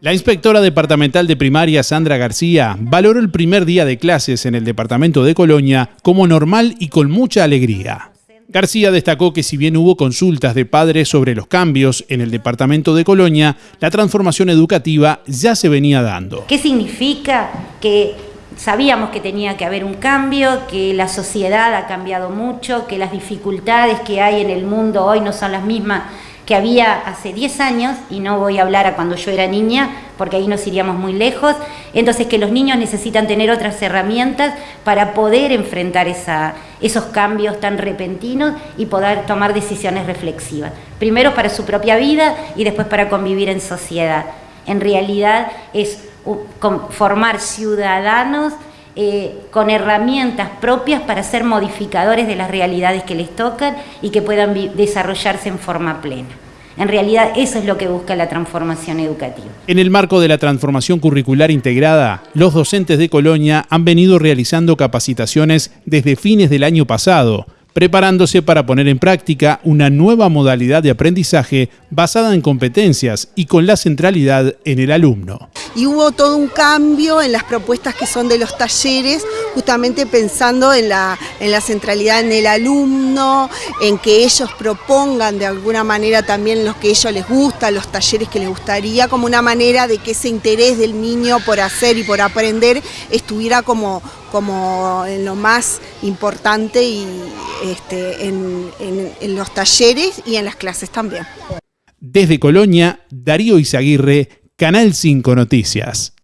La inspectora departamental de primaria Sandra García valoró el primer día de clases en el departamento de Colonia como normal y con mucha alegría. García destacó que si bien hubo consultas de padres sobre los cambios en el departamento de Colonia, la transformación educativa ya se venía dando. ¿Qué significa que sabíamos que tenía que haber un cambio, que la sociedad ha cambiado mucho, que las dificultades que hay en el mundo hoy no son las mismas que había hace 10 años, y no voy a hablar a cuando yo era niña, porque ahí nos iríamos muy lejos, entonces que los niños necesitan tener otras herramientas para poder enfrentar esa, esos cambios tan repentinos y poder tomar decisiones reflexivas. Primero para su propia vida y después para convivir en sociedad. En realidad es formar ciudadanos eh, con herramientas propias para ser modificadores de las realidades que les tocan y que puedan desarrollarse en forma plena. En realidad eso es lo que busca la transformación educativa. En el marco de la transformación curricular integrada, los docentes de Colonia han venido realizando capacitaciones desde fines del año pasado preparándose para poner en práctica una nueva modalidad de aprendizaje basada en competencias y con la centralidad en el alumno. Y hubo todo un cambio en las propuestas que son de los talleres, justamente pensando en la, en la centralidad en el alumno, en que ellos propongan de alguna manera también lo que a ellos les gusta, los talleres que les gustaría, como una manera de que ese interés del niño por hacer y por aprender estuviera como, como en lo más importante y este, en, en los talleres y en las clases también. Desde Colonia, Darío Izaguirre, Canal 5 Noticias.